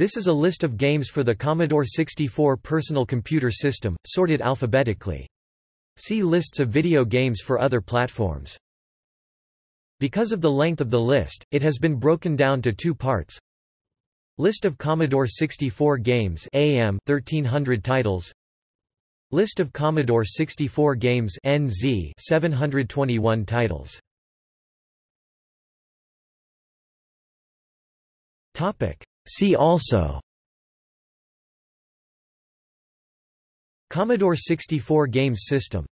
This is a list of games for the Commodore 64 personal computer system, sorted alphabetically. See lists of video games for other platforms. Because of the length of the list, it has been broken down to two parts. List of Commodore 64 games AM 1300 titles List of Commodore 64 games NZ 721 titles Topic See also. Commodore 64 games system